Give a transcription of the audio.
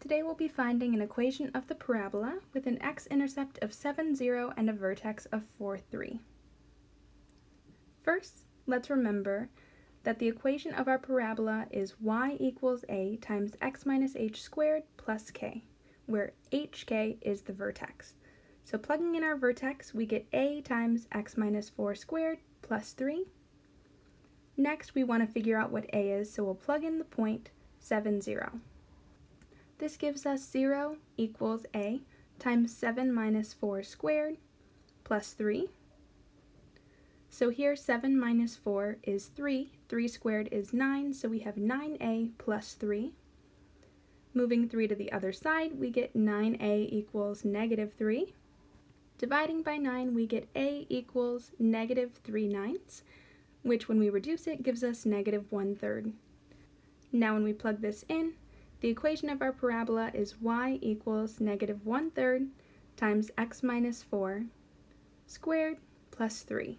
Today we'll be finding an equation of the parabola with an x-intercept of 7, 0 and a vertex of 4, 3. First, let's remember that the equation of our parabola is y equals a times x minus h squared plus k, where hk is the vertex. So plugging in our vertex, we get a times x minus 4 squared plus 3. Next, we want to figure out what a is, so we'll plug in the point 7, 0. This gives us 0 equals a times 7 minus 4 squared plus 3. So here 7 minus 4 is 3, 3 squared is 9, so we have 9a plus 3. Moving 3 to the other side, we get 9a equals negative 3. Dividing by 9, we get a equals negative 3 ninths, which when we reduce it gives us negative 1 third. Now when we plug this in, the equation of our parabola is y equals negative 1 third times x minus 4 squared plus 3.